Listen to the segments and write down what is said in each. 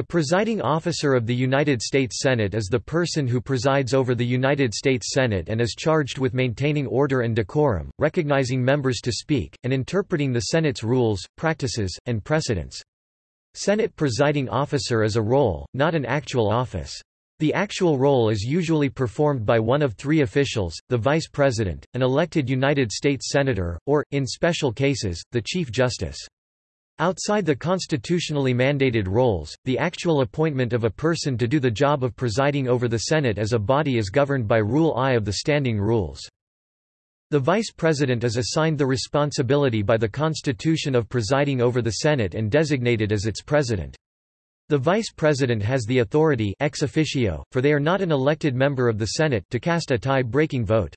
The presiding officer of the United States Senate is the person who presides over the United States Senate and is charged with maintaining order and decorum, recognizing members to speak, and interpreting the Senate's rules, practices, and precedents. Senate presiding officer is a role, not an actual office. The actual role is usually performed by one of three officials, the Vice President, an elected United States Senator, or, in special cases, the Chief Justice. Outside the constitutionally mandated roles, the actual appointment of a person to do the job of presiding over the Senate as a body is governed by Rule I of the Standing Rules. The Vice President is assigned the responsibility by the Constitution of presiding over the Senate and designated as its President. The Vice President has the authority ex officio, for they are not an elected member of the Senate to cast a tie-breaking vote.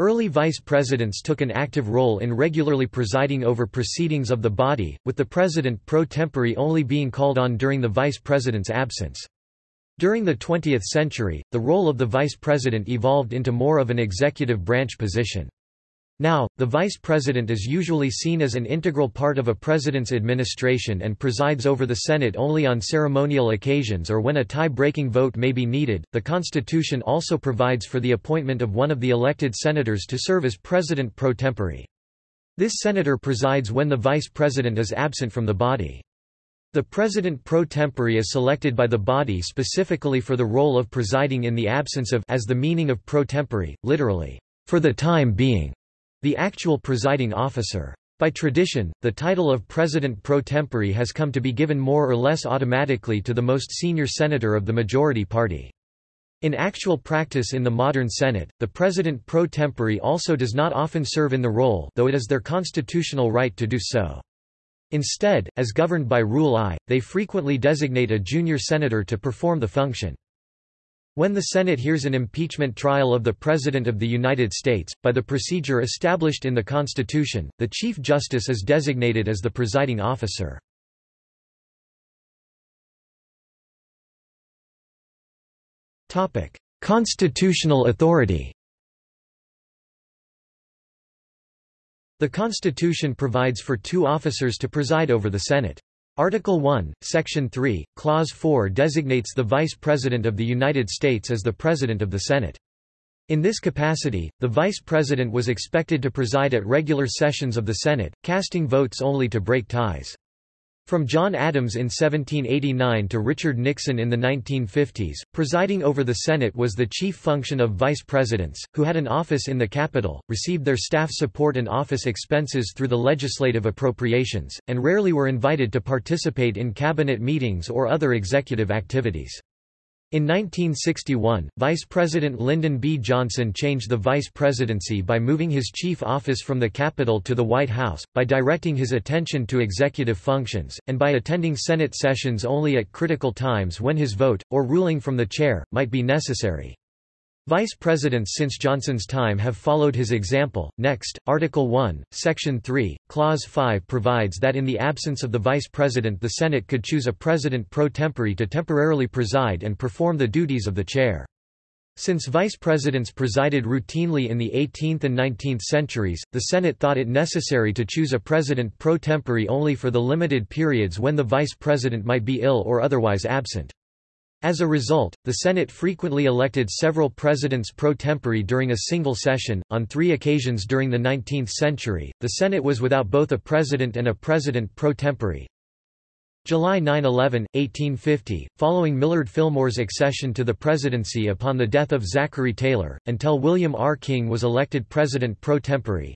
Early vice presidents took an active role in regularly presiding over proceedings of the body, with the president pro tempore only being called on during the vice president's absence. During the 20th century, the role of the vice president evolved into more of an executive branch position. Now, the vice president is usually seen as an integral part of a president's administration and presides over the Senate only on ceremonial occasions or when a tie-breaking vote may be needed. The Constitution also provides for the appointment of one of the elected senators to serve as president pro tempore. This senator presides when the vice president is absent from the body. The president pro tempore is selected by the body specifically for the role of presiding in the absence of as the meaning of pro tempore, literally, for the time being. The actual presiding officer. By tradition, the title of President pro tempore has come to be given more or less automatically to the most senior senator of the majority party. In actual practice in the modern Senate, the President pro tempore also does not often serve in the role though it is their constitutional right to do so. Instead, as governed by Rule I, they frequently designate a junior senator to perform the function. When the Senate hears an impeachment trial of the President of the United States, by the procedure established in the Constitution, the Chief Justice is designated as the presiding officer. Constitutional authority The Constitution provides for two officers to preside over the Senate. Article 1, Section 3, Clause 4 designates the Vice President of the United States as the President of the Senate. In this capacity, the Vice President was expected to preside at regular sessions of the Senate, casting votes only to break ties. From John Adams in 1789 to Richard Nixon in the 1950s, presiding over the Senate was the chief function of vice presidents, who had an office in the Capitol, received their staff support and office expenses through the legislative appropriations, and rarely were invited to participate in cabinet meetings or other executive activities. In 1961, Vice President Lyndon B. Johnson changed the vice presidency by moving his chief office from the Capitol to the White House, by directing his attention to executive functions, and by attending Senate sessions only at critical times when his vote, or ruling from the chair, might be necessary. Vice presidents since Johnson's time have followed his example. Next, Article 1, Section 3, Clause 5 provides that in the absence of the vice president the Senate could choose a president pro tempore to temporarily preside and perform the duties of the chair. Since vice presidents presided routinely in the 18th and 19th centuries, the Senate thought it necessary to choose a president pro tempore only for the limited periods when the vice president might be ill or otherwise absent. As a result, the Senate frequently elected several presidents pro tempore during a single session. On three occasions during the 19th century, the Senate was without both a president and a president pro tempore. July 9–11, 1850, following Millard Fillmore's accession to the presidency upon the death of Zachary Taylor, until William R. King was elected president pro tempore.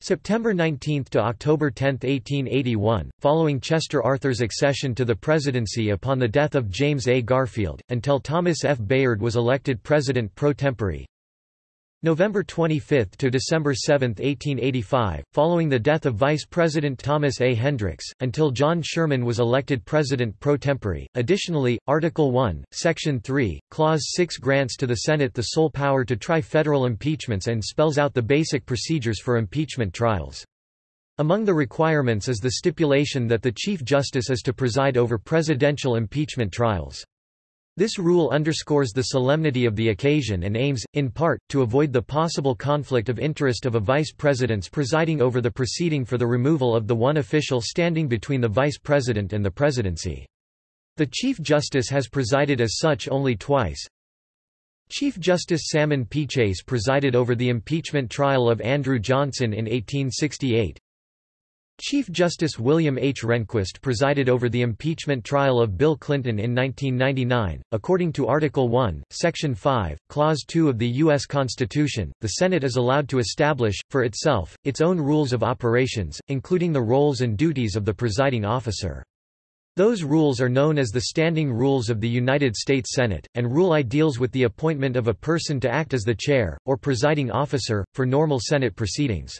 September 19 to October 10, 1881, following Chester Arthur's accession to the presidency upon the death of James A. Garfield, until Thomas F. Bayard was elected president pro tempore. November 25 to December 7, 1885, following the death of Vice President Thomas A. Hendricks, until John Sherman was elected President pro tempore. Additionally, Article 1, Section 3, Clause 6 grants to the Senate the sole power to try federal impeachments and spells out the basic procedures for impeachment trials. Among the requirements is the stipulation that the Chief Justice is to preside over presidential impeachment trials. This rule underscores the solemnity of the occasion and aims, in part, to avoid the possible conflict of interest of a vice president's presiding over the proceeding for the removal of the one official standing between the vice president and the presidency. The Chief Justice has presided as such only twice. Chief Justice Salmon P. Chase presided over the impeachment trial of Andrew Johnson in 1868. Chief Justice William H. Rehnquist presided over the impeachment trial of Bill Clinton in 1999. According to Article 1, Section 5, Clause 2 of the U.S. Constitution, the Senate is allowed to establish, for itself, its own rules of operations, including the roles and duties of the presiding officer. Those rules are known as the Standing Rules of the United States Senate, and Rule I deals with the appointment of a person to act as the chair, or presiding officer, for normal Senate proceedings.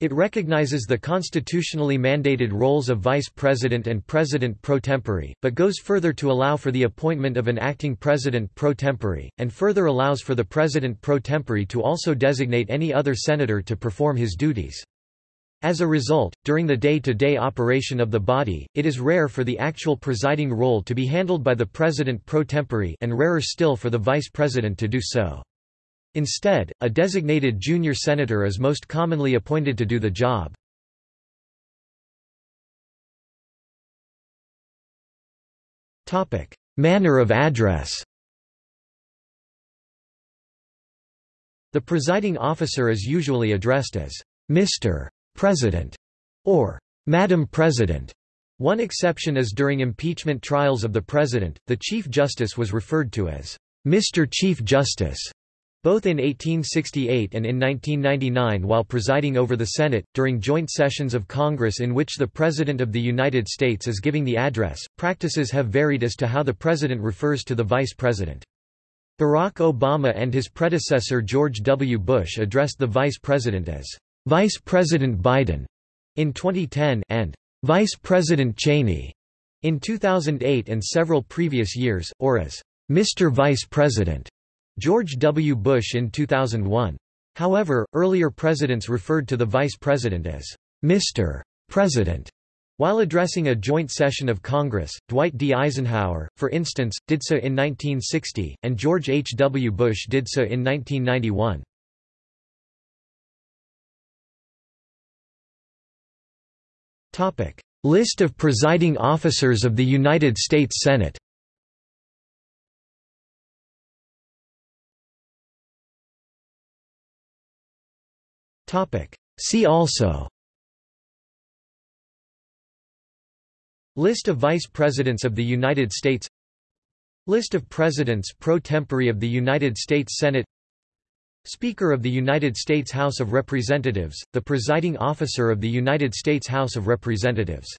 It recognizes the constitutionally mandated roles of vice president and president pro tempore, but goes further to allow for the appointment of an acting president pro tempore, and further allows for the president pro tempore to also designate any other senator to perform his duties. As a result, during the day-to-day -day operation of the body, it is rare for the actual presiding role to be handled by the president pro tempore and rarer still for the vice president to do so. Instead, a designated junior senator is most commonly appointed to do the job. Manner of address The presiding officer is usually addressed as Mr. President or Madam President. One exception is during impeachment trials of the President, the Chief Justice was referred to as Mr. Chief Justice. Both in 1868 and in 1999 while presiding over the Senate, during joint sessions of Congress in which the President of the United States is giving the address, practices have varied as to how the President refers to the Vice President. Barack Obama and his predecessor George W. Bush addressed the Vice President as Vice President Biden in 2010 and Vice President Cheney in 2008 and several previous years, or as Mr. Vice President. George W. Bush in 2001. However, earlier presidents referred to the vice president as Mr. President. While addressing a joint session of Congress, Dwight D. Eisenhower, for instance, did so in 1960, and George H. W. Bush did so in 1991. List of presiding officers of the United States Senate See also. List of Vice Presidents of the United States. List of Presidents pro tempore of the United States Senate. Speaker of the United States House of Representatives, the presiding officer of the United States House of Representatives